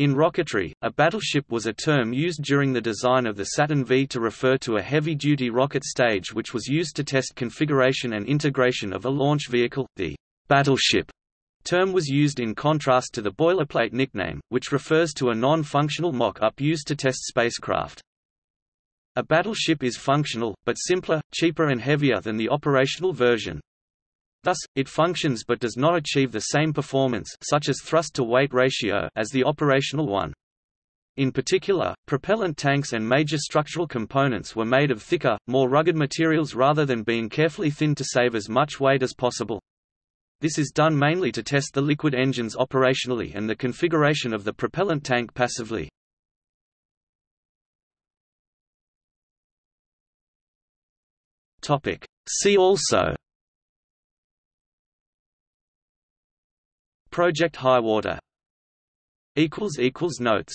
In rocketry, a battleship was a term used during the design of the Saturn V to refer to a heavy-duty rocket stage which was used to test configuration and integration of a launch vehicle. The battleship term was used in contrast to the boilerplate nickname, which refers to a non-functional mock-up used to test spacecraft. A battleship is functional, but simpler, cheaper and heavier than the operational version. Thus, it functions but does not achieve the same performance such as thrust-to-weight ratio as the operational one. In particular, propellant tanks and major structural components were made of thicker, more rugged materials rather than being carefully thinned to save as much weight as possible. This is done mainly to test the liquid engines operationally and the configuration of the propellant tank passively. See also Project Highwater Notes